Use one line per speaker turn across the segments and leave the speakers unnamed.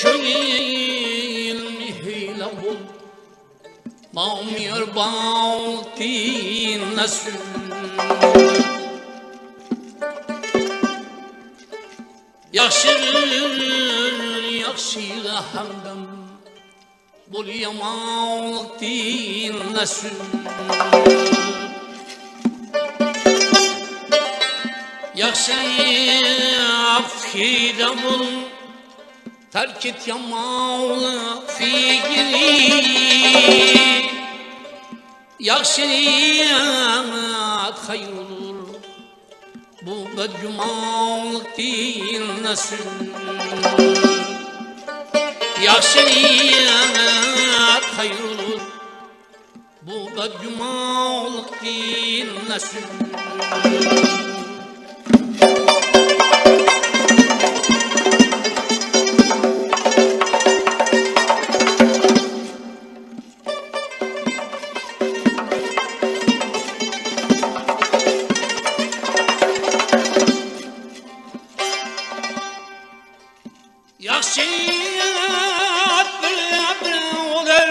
köyün hile bul Mamir baltin nasıl Yaxşır, yaxşıya hamdam Bul yamanlıktin nasıl Yaxşı afhida bul Terk et yamanlık fikri Yaxşı yamat hayır olur. Bu bedcumanlık din nasıl Yaxşı yamat hayır olur. Bu bedcumanlık din nasıl Bir bir olur.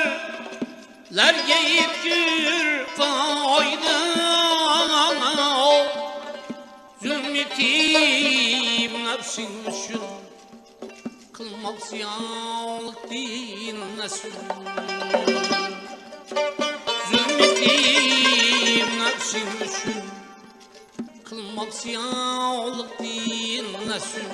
Lerge yitgür fayda Zümmetim nefsin üçün Kılmak ziyanlık din nesil Zümmetim nefsin üçün Kılmak ziyanlık din nesil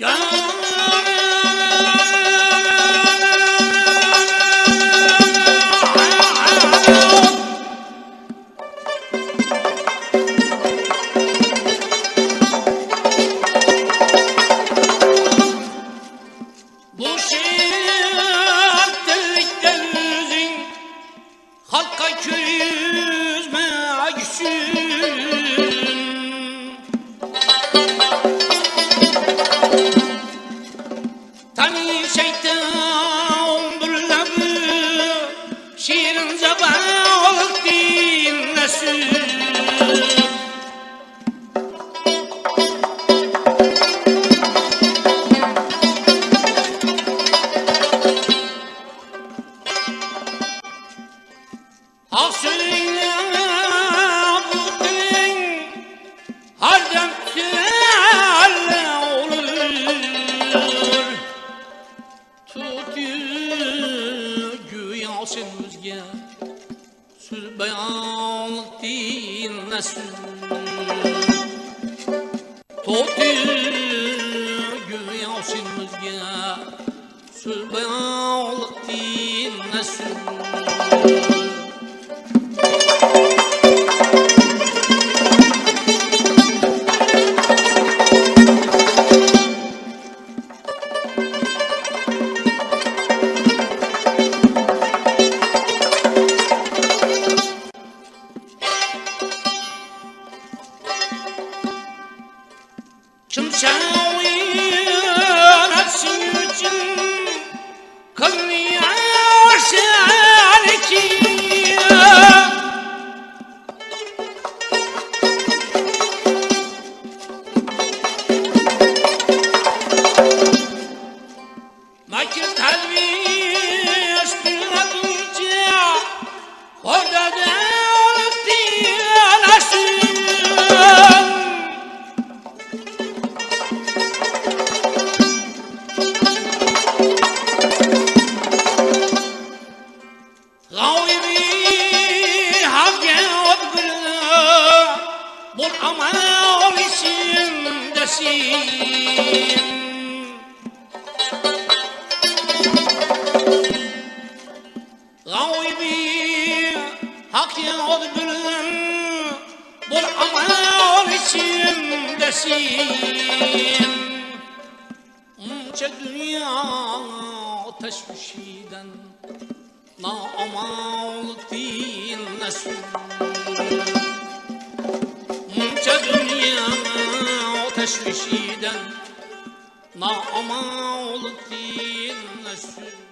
Bu Hasıyla bu dilin Hardem tüelle olur. Tut güya sen özge Söz beyanlık dinlesin Tut güya sen özge Söz beyanlık dinlesin shine. Bul amal içindesin Gavri havge odgırlı Bul amal içindesin Unca dünya teşvişiden Na amal din nesul teşvişiden Na ama olup dinle sür